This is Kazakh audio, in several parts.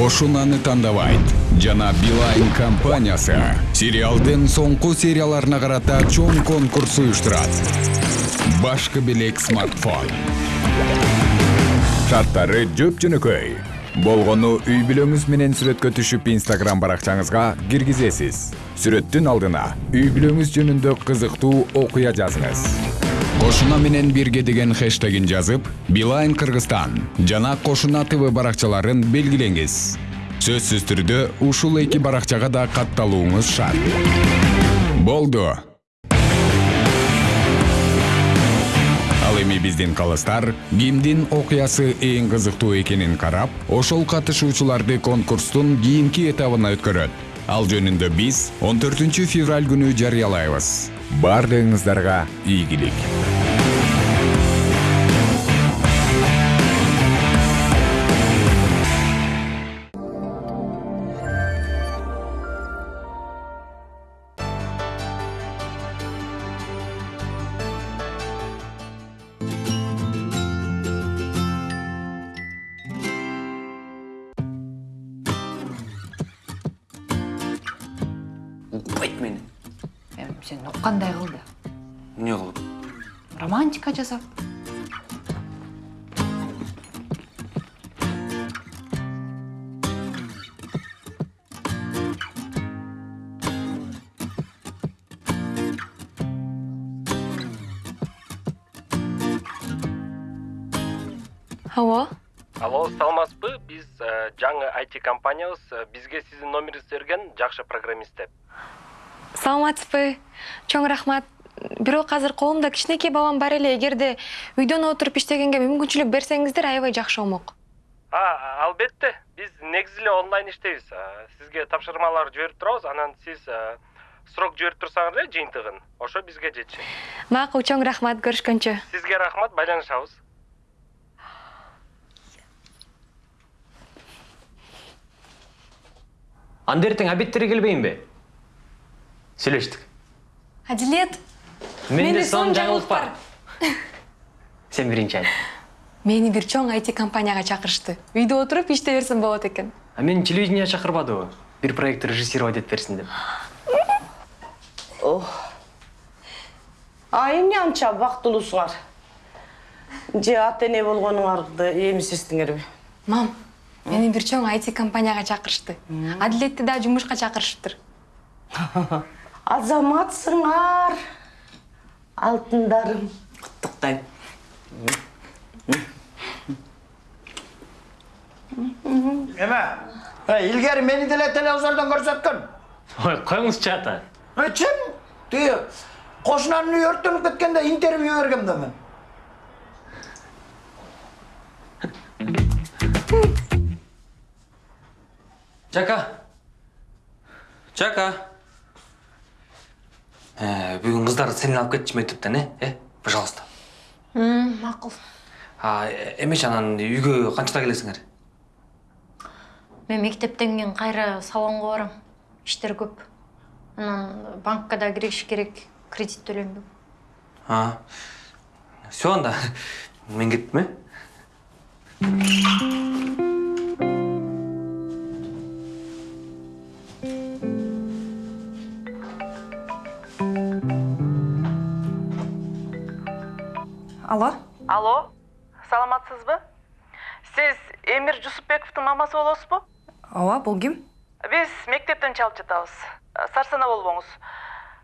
кошунаны тандабайт. Жана билайн компаниясы. Сериалдын соңку серияларына карата чоң конкурс уюштурат. Башкы белек смартфон шарттары жөп жөнөкөй. Болгону үй бүлөңүз менен сүрөткө түшүп инстаграм баракчаңызга киргизесиз. Сүрөттүн алдына үй бүлөңүз жөнүндө кызыктуу окуя жазыңыз кошуна менен бирге деген хэштегин жазып билайн кыргызстан жана кошуна тв баракчаларын белгилеңиз сөзсүз түрдө ушул эки баракчага да катталууңуз шарт. Болду. Ал эми биздин калыстар кимдин окуясы эң кызыктуу экенин карап ошол катышуучуларды конкурстун кийинки этабына өткөрөт. Ал жөнүндө биз 14 февраль күнү жарыялайбыз баардыгыңыздарга ийгилик сен уккандай кылды эмне кылып романтика жасап алло алло саламатсызбы биз жаңы IT компаниябыз бизге сиздин номериңизди берген жакшы программист деп саламатсызбы? Чоң рахмат. Бирок азыр колумда кичинекей балам бар эле. Эгерде үйдөн отуруп иштегенге мүмкүнчүлүк берсеңиздер аябай жакшы болмок. А албетте. Биз негизи эле онлайн иштейбиз. Сизге тапшырмалар жиберип турабыз. Анан сиз срок жиберип турсаңыз эле жыйынтыгын. Ошо бизге жетишет. Макул чоң рахмат. Көрүшкөнчө. Сизге рахмат. Байланышабыз. Анда эртең обедтерге келбейинби сүйлөштүк адилет менде сонун жаңылык бар. сен биринчи айт. Мени бир чоң IT компанияга чакырышты үйдө отуруп иштей берсем болот экен а мени телевидение чакырбадыбы бир проект режиссировать этип берсин деп. А эмне анча бактылуусуңар же ата эне болгонуңарды эмизсиздиңерби мам мени бир чоң IT компанияга чакырышты адилетти да жумушка чакырышыптыр азаматсыңар алтындарым. Куттуктайм эме э, илгери мени деле телевизордон көрсөткөн ой коюңузчу ата Э, чын? Тиги кошунанын үйү өрттөнүп кеткенде интервью бергем да мен. Э, бүгүн кыздар сени алып кетишим өтүптен э? Э пожалуйста. Макул а э, эмечи анан үйгө канчада келесиңер мен мектептен кийин кайра салонго барам. Иштер көп. Анан банкка да кириш керек кредит төлөнбөк а? Все анда. Мен кеттим э? Алло алло саламатсызбы сиз эмир жусупбековдун мамасы болосузбу ооба бул ким биз мектептен чалып жатабыз сарсанаа болбоңуз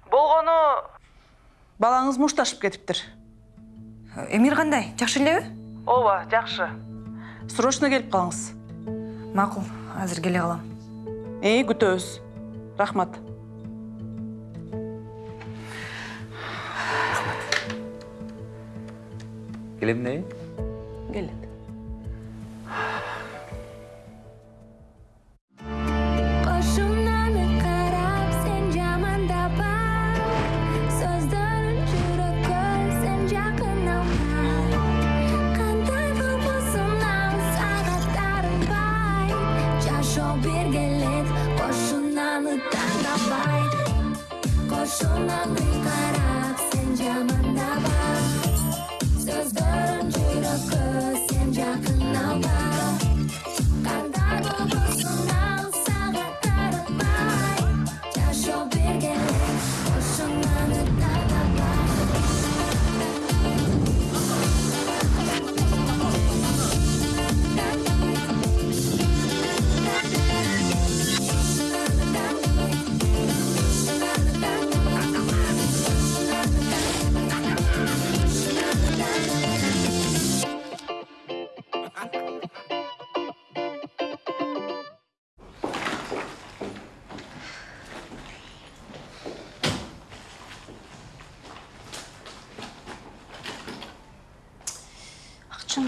болгону балаңыз мушташып кетиптир эмир кандай жакшы элеби ооба жакшы срочно келип калыңыз макул азыр келе калам ии күтөбүз рахмат келем да келет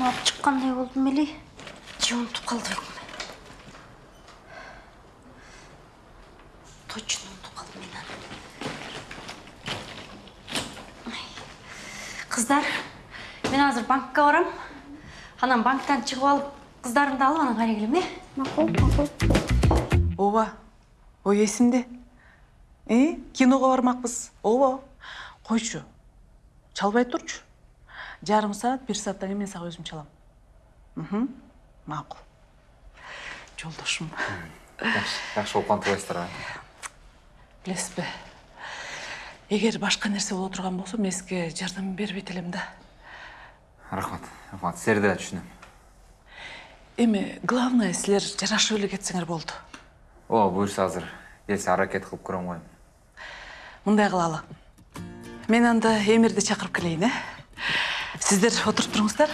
алып чыккандай болдум эле же унутуп калдыбекмин точно унутуп калдым мен аны Ай. кыздар мен азыр банкка барам. Анан банктан чыгып алып кыздарымды алып анан кайра келем э макул макул ооба ой эсимде э киного бармакпыз ооба койчу чалбай турчу жарым саат бир сааттан кийин мен сага өзүм чалам мхм макул жолдошум жакшы болуп кантыбайсыздар билесизби эгер башка нерсе боло турган болсо мен сизге жардам бербейт элем да. Рахмат рахмат. Да түшүнөм эми главное силер жарашып эле кетсеңер болду ооба буюрса азыр. Келсе аракет кылып көрөм го эми мындай кылалы мен анда эмирди чакырып келейин э сиздер отуруп туруңуздар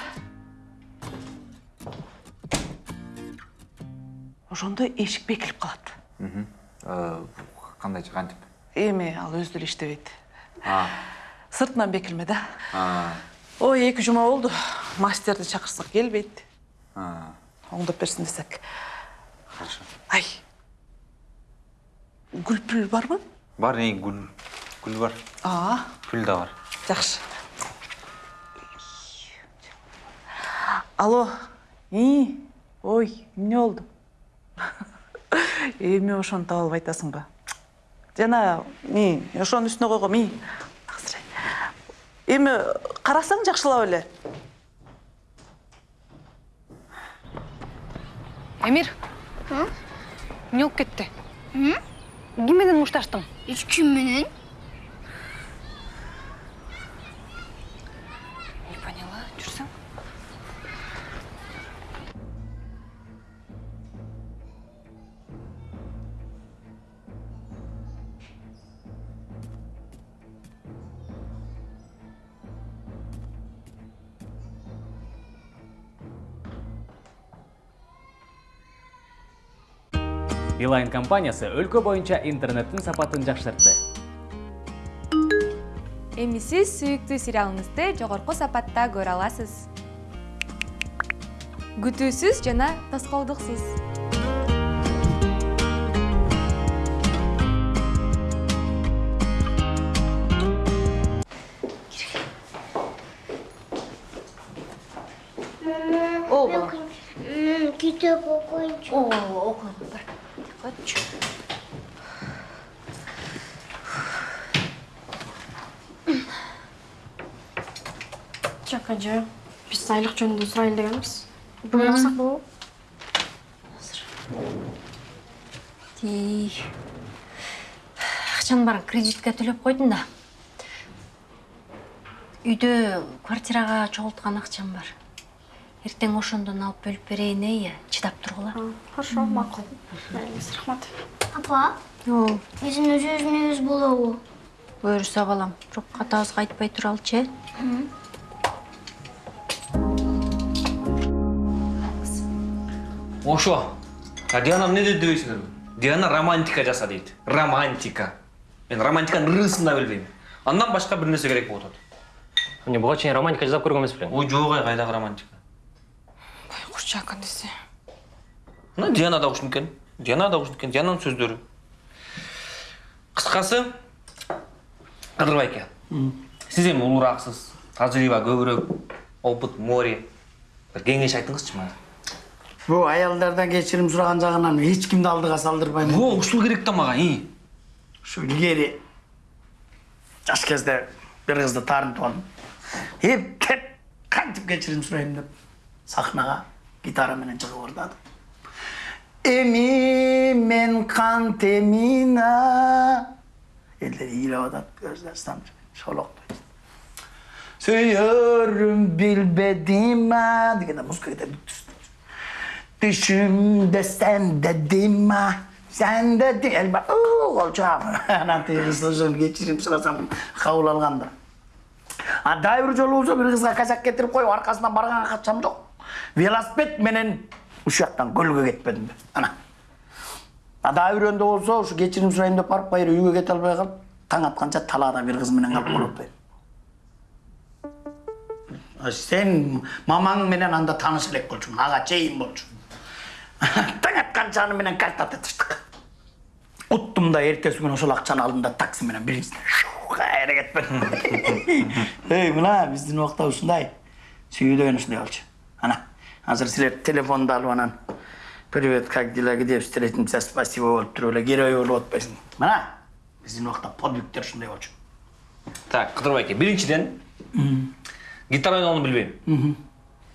ошондо эшик бекилип калат кандайча кантип эми ал өзү деле иштебейт а. Сыртынан а. Ой эки жума болду мастерди чакырсак келбейт а. Оңдоп берсин десек. Хорошо. Ай. Гүлпүл барбы бар не гүл гүл бар. Аа пүл да бар. Жакшы алло. И? Ой эмне болду эми ошону таап алып айтасыңбы жана ми ошонун үстүнө койгом и эми карасаң жакшылап эле. Эмир? Эмне болуп кетти? Ким менен мушташтың? Эч ким менен. Билайн компаниясы өлкө боюнча интернеттин сапатын жакшыртты. эми сиз сүйүктүү сериалыңызды жогорку сапатта көрө аласыз күтүүсүз жана тоскоолдуксуз жок ажа биз айлык жөнүндө сурайлы дегенбиз бүгүн алсак болобу Тей. Акчанын баарын кредитке төлөп койдум да. Үйдө квартирага чогулткан акчам бар. Эртең ошондон алып бөлүп берейин э. Чыдап тургула. хорошо макул майлиңиз рахмат апа биздин өз өзүнөбүз болобу буюрса балам. Бирок катабызга айтпай туралычы, э? Ошо а диана эмне деди дебейсиңерби диана романтика жаса дейт романтика мен романтиканын ырысын да билбейм андан башка бир нерсе керек болуп атат эмне буга чейин романтика жасап көргөн эмес белең ой жок ай кайдагы романтика курчак десе мына диана да ушуну экен диана да ушуну экен диананын сөздөрү кыскасы кыдыр байке сиз эми улурааксыз тажрыйба көбүрөөк опыт море бир кеңеш айтыңызчы мага бул аялдардан кечирим сураган жагынан эч кимди алдыга салдырбайм во ушул керек да мага и ушу илгери жаш кезде бир кызды таарынтып алдым эптеп кантип кечирим сурайм деп сахнага гитара менен чыгып ырдадым эми мен кант эмина элдер ыйлап атат көз жаштан шолоктойт сүйөрүм билбедим а дегенде музыка кетет Düşümde sen dedim ha. Sen dedin. Elba. Uuu olacağım. Ana teyzesini geçireyim sırasam kabul alganda. А дайыр жолу болсо бир кызга казак кетирип коюп аркасынан барганга катчам жок. Велосипед менен ушул жактан көлгө кетпедим. Ана. А дайырөндөө болсо ушу кечирим сурайын деп барып кайра үйгө кете албай калып таң атканча талаада бир кыз менен калып болуп атпайм. 아, сен мамаң менен анда тааныш элек болчуң ага чейин болчу таң атканча аны менен карта тетиштик уттум да эртеси күнү ошол акчаны алдым да такси менен биринчиден кайра кетпедим эй мына биздин убакта ушундай сүйүүдөн ушундай болчу ана азыр силер телефонду алып анан привет как дела где встретимся спасибо болуп туруп эле герой болуп атпайсың мына биздин убакта подвигтер ушундай болчу Так, Кыдырбай аке, биринчиден гитара ойноону билбейм.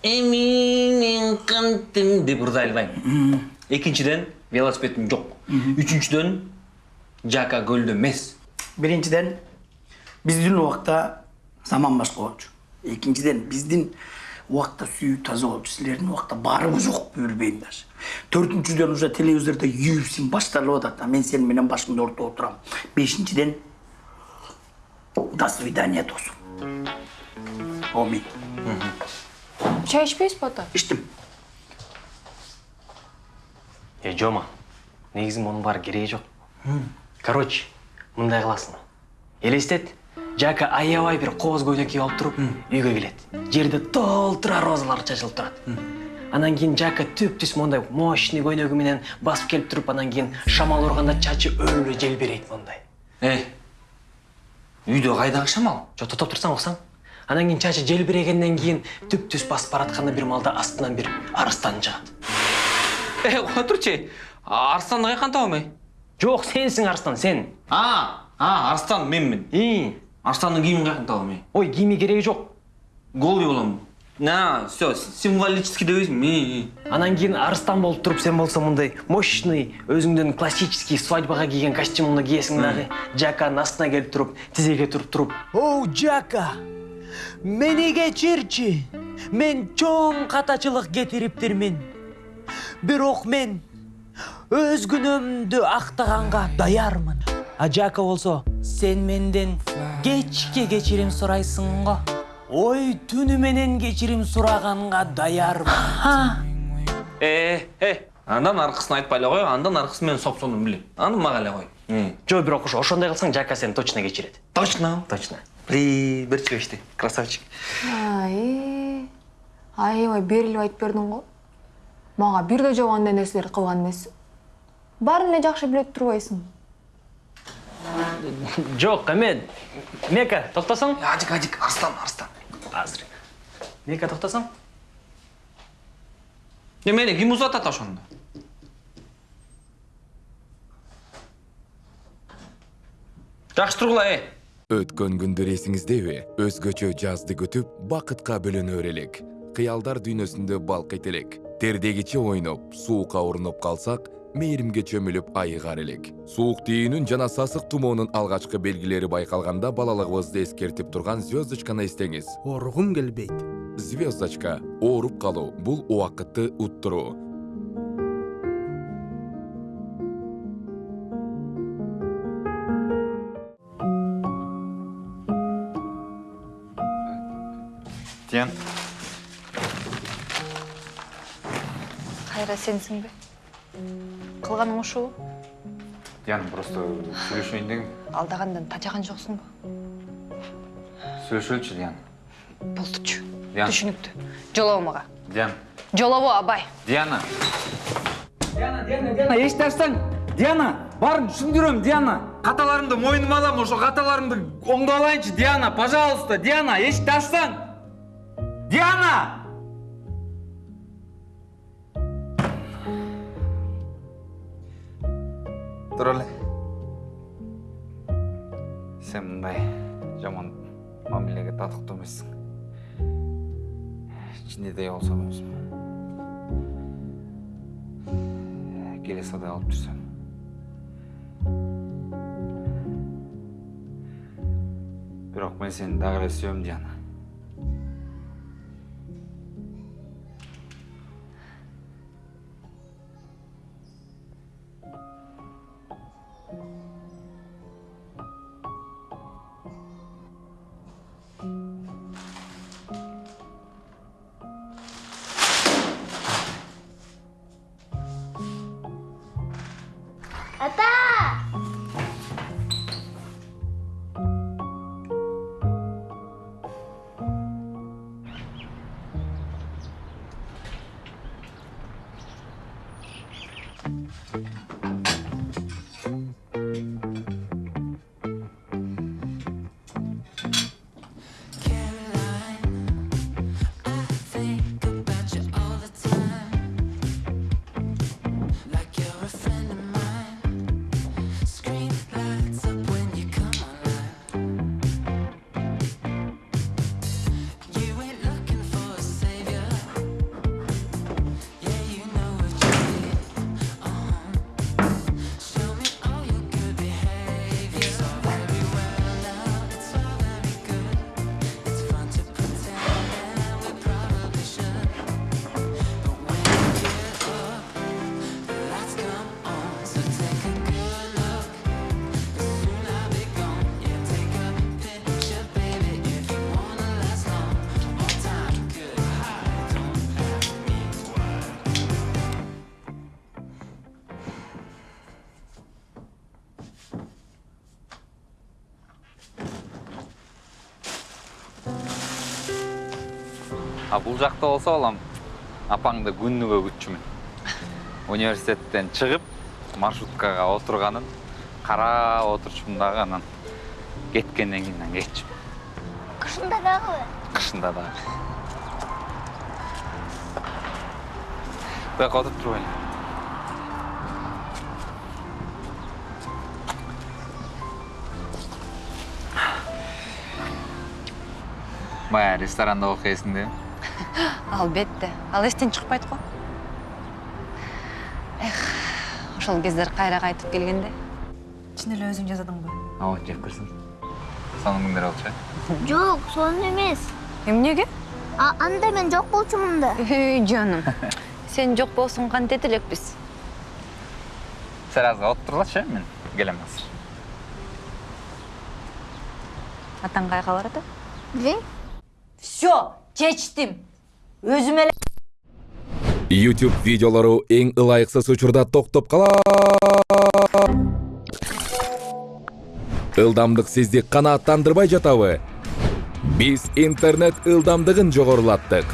Эми мен кантем деп ырзай албайм. Экинчиден велосипедим жок. Үчүнчүдөн жака көлдө эмес. биринчиден биздин убакта заман башка болчу экинчиден биздин убакта сүйүү таза болчу силердин убакта барбы жокпу билбейм даже төртүнчүдөн уже телевизордо UFC башталып атат а мен сени менен башымды ортого отурам бешинчиден до свидания досум омин чай ичпейсизби ата ичтим э жома негизи мунун баары кереги жок. Короче мындай кыласың. Элестет жака аябай бир кооз көйнөк кийип алып туруп үйгө келет. Жерде толтура розалар чачылып турат. Анан кийин жака түптүз мондай мощный көйнөгү менен басып келип туруп анан кийин шамал урганда чачы өлө желбирейт моундай. Эй үйдө кайдагы шамал жо токтоп турсаң уксаң Анан кейін чачы желбірегеннен кейін түп түс басып баратқанда бір малда астынан бір арыстан шығады. Эй, отурчу. Арстанды кайкан табам эй? Жоқ, сенсің арыстан, сен. А, а, Арстан менмин. И, Арстандын кийимин кайкан табам эй? ой, киме керегі жоқ. Голый болом. На, все, символический дейбизби? Анан кейін арыстан болып тұрып сен болсаң мындай мощный, өзіңден классический свадьбаға киген костюмыңды киесің дағы. Жаканың астына келіп тұрып, тізеге тұрып тұрып. Оу, Жака, мени кечирчи. Мен чоң катачылык кетириптирмин. Бирок мен өз күнөөмдү актаганга даярмын. А Жака болсо, сен менден кечке кечирим сурайсың го. Ой, түнү менен кечирим сураганга даярмын. Э, э, андан аркысын айтпай эле кой, андан аркысын мен сопсонун билем. Аны мага эле кой. Жо, бирок ошо ошондой кылсаң Жака сени точно кечирет. Точно? Точно. При, бир чебешти. Красавчик. ай аябай берилип айтып бердиң го мага бир да жок андай нерселерди кылган эмессиң баарын эле жакшы биле турбайсың Жоқ, эме, Мека, токтосоң? Ажик, ажик, Арстан, Арстан. Азыр. Мека, токтосоң? Эмне, ким узатат ошондо? Жакшы тургула, э. Өткөн күндөр эсиңиздеби өзгөчө жазды күтүп бакытка бөлөнөр элек кыялдар дүйнөсүндө балкыйт элек тердегиче ойноп суукка урунуп калсак мээримге чөмүлүп айыгар элек. Суук тийүүнүн жана сасык тумоонун алгачкы белгилери байкалганда балалыгыбызды эскертип турган звездочканы эстеңиз. Оргум келбейт. звездочка ооруп калуу бул убакытты уттуруу. Диян, кайра сенсиңби кылганың ушул Диян, просто сүйлөшөйүн дегим. алдагандан тажаган жоксуңбу Сүйлөшөлүчү, Диян. болдучу Диян. түшүнүктүү жолобо мага Диян. жолобо абай Диана. Диана, Диана, Диана, эчташсаң, Диана, барын түшүндүрөм, Диана. Каталарымды мойнума алам, ошо каталарымды оңдоп алайынчы, Диана, пожалуйста, Диана, эчташсаң. Диана! Эле. Сен мындай жаман мамилеге татыктуу эмессиң. Ичинде дей болсом өзүм. Келесадай алып жүрсөм. Бирок мен сени дагы эле сүйөм, Диана. А бул жакта болсо балам апаңды күнүгө күтчүмүн. Университеттен чыгып маршруткага отурганын карап отурчумун дагы анан кеткенден кийин анан кетчүмүн. Кышында дагы. кышында дагы. Буяка отуруп турбайсың баягы ресторанда окуйсуң да албетте ал эстен чыкпайт го эх ошол кездер кайра кайтып келгенде. Чын эле өзүң жасадыңбы ооба жеп көрсөң сонун күндөр болчу э? Жок, сонун эмес. эмнеге? А, анда мен жок болчумун да. үй жаным. Сен жок болсуң кантет элекпиз? Сен азыр отурлачы мен келем азыр. Атаң кайга барат Билейм. Все, чечтим. Өзүм эле YouTube видеолору эң ылайыксыз учурда токтоп калат. Ылдамдык сизди канааттандырбай жатабы? Биз интернет ылдамдыгын жогорулаттык.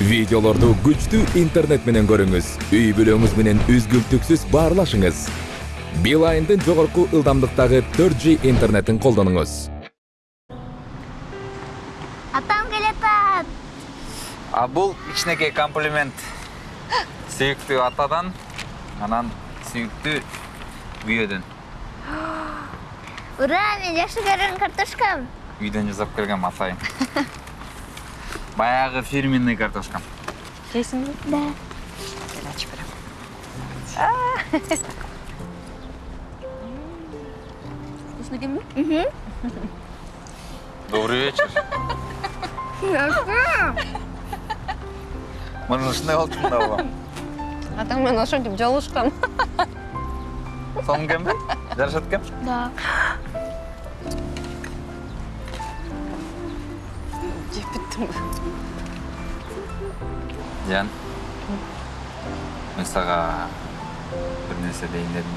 Видеолорду күчтүү интернет менен көрүңүз. Үй бүлөңүз менен үзгүлтүксүз баарлашыңыз. Билайндын жогорку ылдамдыктагы 4G интернетин колдонуңуз. Атам келатат. а бул кичинекей комплимент сүйүктүү атадан анан сүйүктүү күйөөдөн Ура, мен жакшы көргөн картошкам. үйдөн жасап келгем атайын баягы фирменный картошкам жейсиңби Да. Кел ачып берем вкусно экенби? добрый вечер. Мына ушундай болчумун да балам атаң менен ошентип жолугушкан сонун экенби жарашат экен Да. жеп бүттүмбү жан мен сага бир нерсе дейин дедим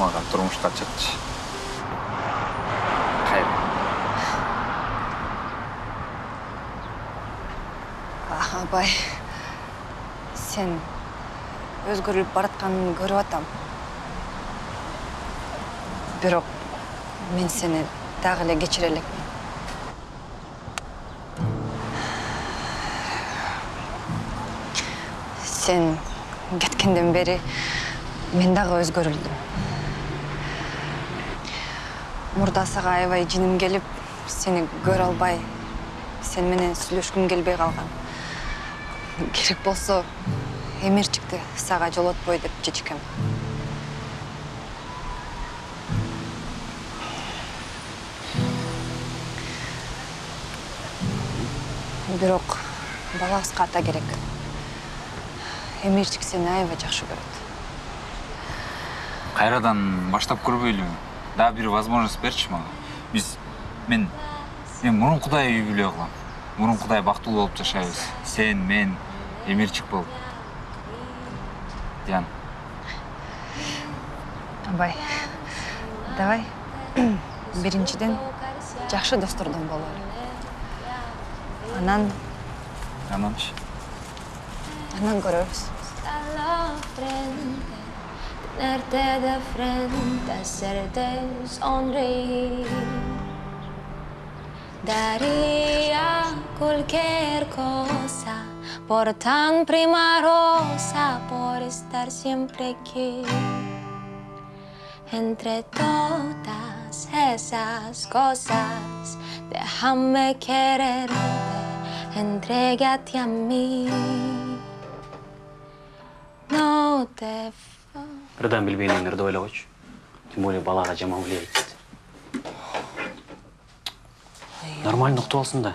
мага турмушка чыкчы. Абай. Сен өзгөрүлүп баратканыңды көрүп атам. Бирок мен сени дагы эле кечире элекмин. Сен кеткенден бери мен дагы өзгөрүлдүм мурда сага аябай жиним келип сени көрө албай сен менен сүйлөшкүм келбей калган. Керек болсо эмерчикти сага жолотпой деп чечкем. Бирок балабызга ата керек. Эмерчик сени аябай жакшы көрөт. Кайрадан баштап көрбөйлүбү дагы бир возможность берчи мага. Биз мен мен мурункудай үй бүлө кылам. Мурункудай бактылуу болуп жашайбыз. Сен мен эмерчик болуп. Диан. Абай давай. Биринчиден жакшы достордон бололу анан ананчы анан көрөрбүз. Tenerte de frente, hacerte sonreír. Daría cualquier cosa por tan prima rosa, por estar siempre aquí. Entre todas esas cosas, déjame quererte, entrégate a mí. No te Бірден білбегендерді ойлағойшы. Тем более балаға жаман влияет дейді. Нормально ұқтып алсын да.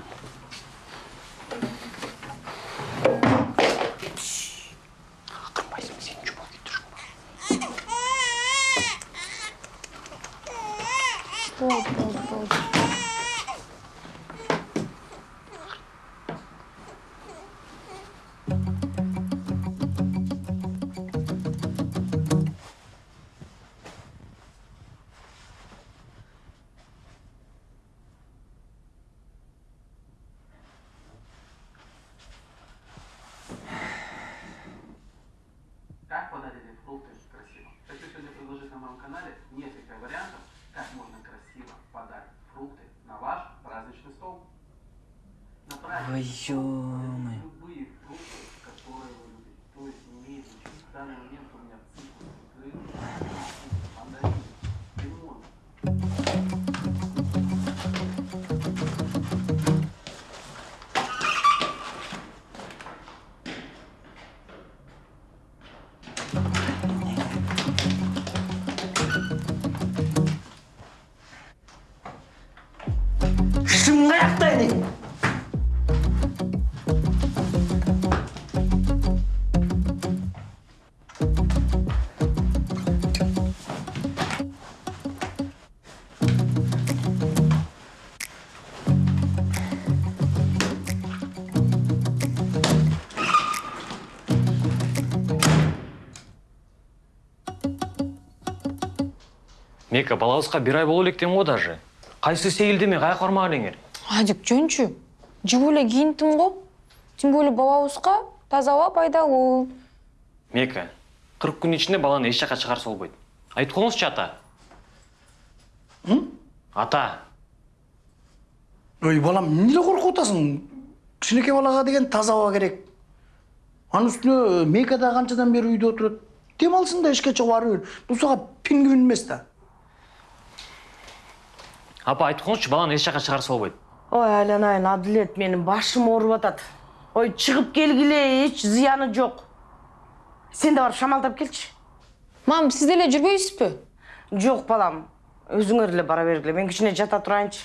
Болды, болды, болды. Едің? Мека, балауызға бір ай болу електен ғой даже. Қайсы сейілдеме, қай қармаған адик жөнчү жигүү эле кийинтим го тем более балабызга таза аба пайдалуу Мека, 40 күн ішінде баланы еш жаққа шығарса болбойды. Айтып қойыңызшы ата. Ата, Ой, балам, неге қорқып отырсың? Кішінекей балаға деген таза ауа керек. Аның үстіне Мека да қаншадан бері үйде отырады. Демалсын да ішке шығып ары бер. Бұл саған пингвин емес та. апа айтып қойыңызшы баланы еш жаққа шығарса болбойды. Ой айланайын адилет менің башым ауырып атат ой шығып келгиле эч зыяны жоқ. Сен де барып шамалдап келчи мам сиз деле жүрбөйсүзбү жоқ балам. Өзүңөр эле бара бергиле мен кичине жата турайынчы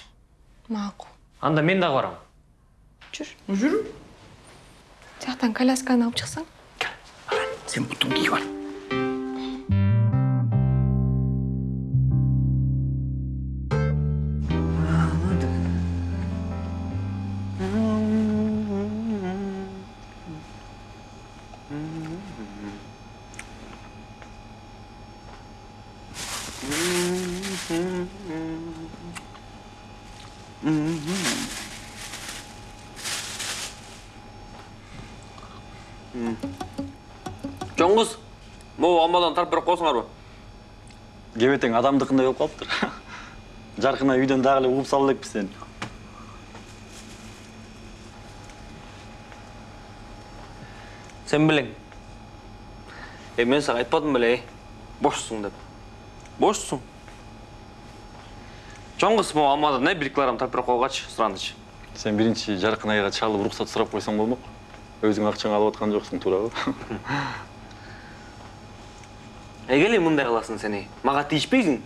макул Анда мен дағы барам. жүр. Жүр. Тияктан колясканы алып чыксаң Сен бұтын киіп ал. Кебетең адамдыкындай болуп калыптыр? Жаркына үйдөн дагы эле угуп сала элекпиз сени сен білең е мен саған айтпадым беле ей бошсың деп. Бошсың могу амадан не бір килограмм беріп койгачы суранычы сен биринчи жаркын айга чалып уруксат сурап койсоң болмок. Өзүң акчаңы алып аткан жоксуң туурабы эгеле мындай кыласың сен ей мага тийишпейсиң.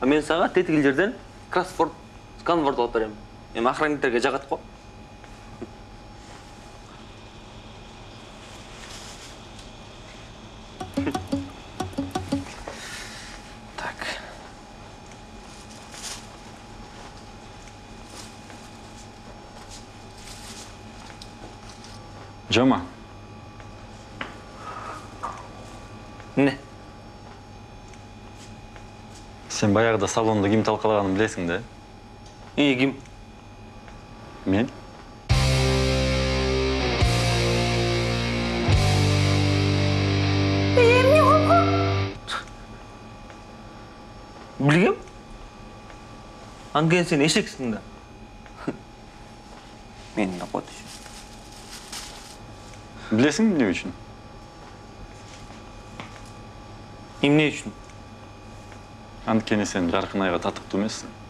А мен сага тетигил жерден кроссворд сканворд алып берем. Эми охранниктерге жагат го. Жома сен баягыда салондо ким талкалаганын билесиң да Ей, ким? Мен? Білгем? Анген сен ешексің да. Мен қот. Білесің не үшін? Емне үшін? Анткени сен жарқынайға татыктуу эмессиң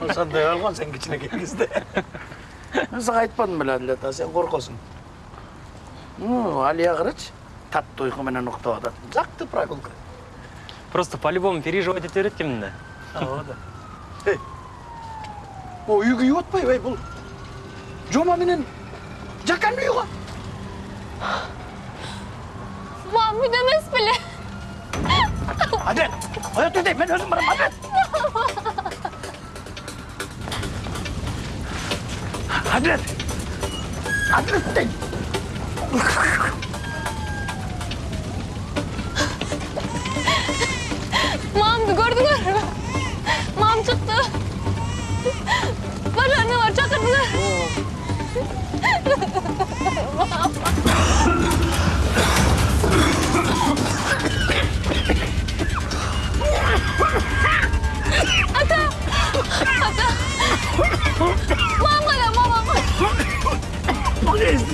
ошондой болгон сен кичинекей кезде мен сага айтпадым беле адилет а сен коркосуң алия карачы таттуу уйку менен уктап атат жакты прогулка Просто по-любому переживать ете берет екенмін да. ооба да. Эй. Могу үй күйүп атпайбы ей бул жома менен жаканын үйү го Мам, үйде емес біле. адилет оя тур дейм мен өзүм барам адилет адилет адилет дейм Мамды көрдіңдер ме? Мам шықты. Бара не бар, шақырдыңдар. Мам. Ата!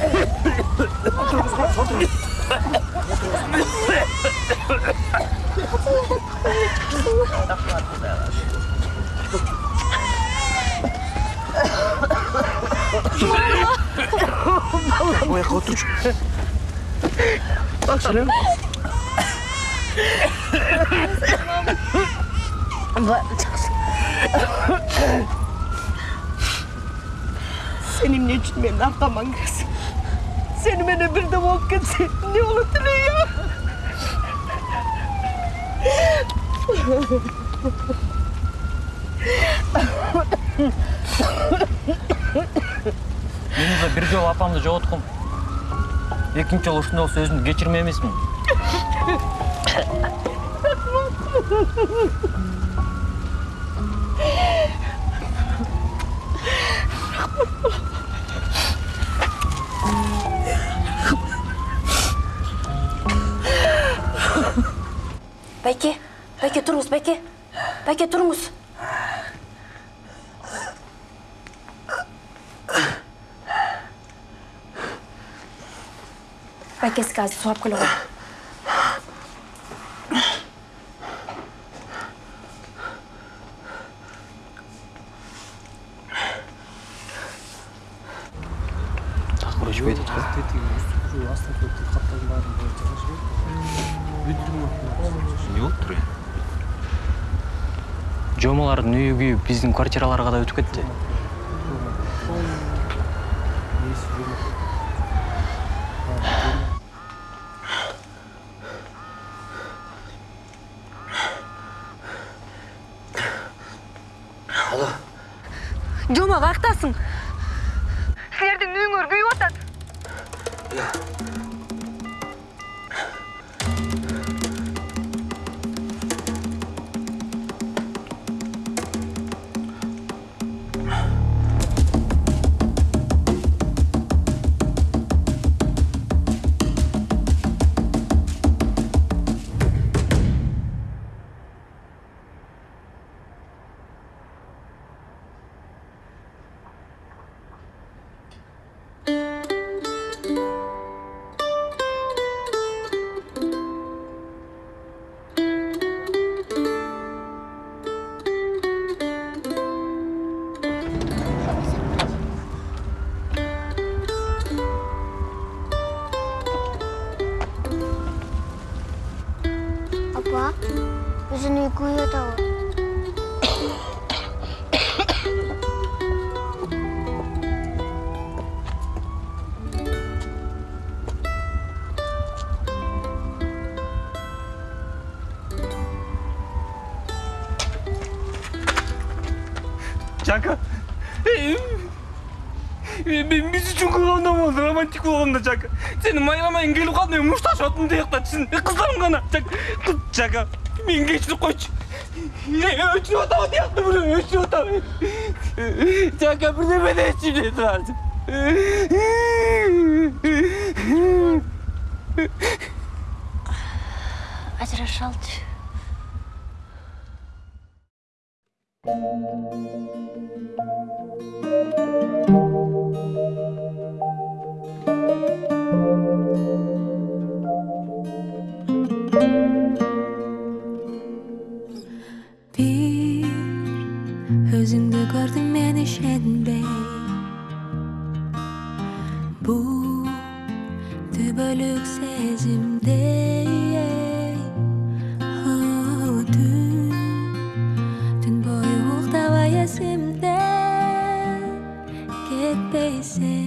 бірдеме қыламыз сарсан ол чийлоочу баары жакшы болот азыр адилет алып чыгат апам азыр Ояққа отыршы Бақшылым Sen emне үчүн менин аркама киресиң сени менен бирде болуп кетсе эмне болот Мен уже бір жол апамды жоғалтқым. Екінші жолы ушундай болсо өзүмдү кечирмей эмесмин. Байке, Байке тұрыңыз, Байке. Байке тұрыңыз. Байке сізге азыр суап келе ғой. Үйү күйүп биздин квартираларга да өтүп кетти романтик болгондо жака сени майрамайын келип калды мен тияқта чын кыздарым гана жака кыз жака мен кечирип койчу өчүрүп атам тияқта бирөө өчүрүп атам жака бирдеме дечи мен турарчы Ажыраша алчы. Bir özünde gördüm beni şenbey Bu tübölük sezimde Oh, dün, dün boyu uğdava esimde Ketbeysen,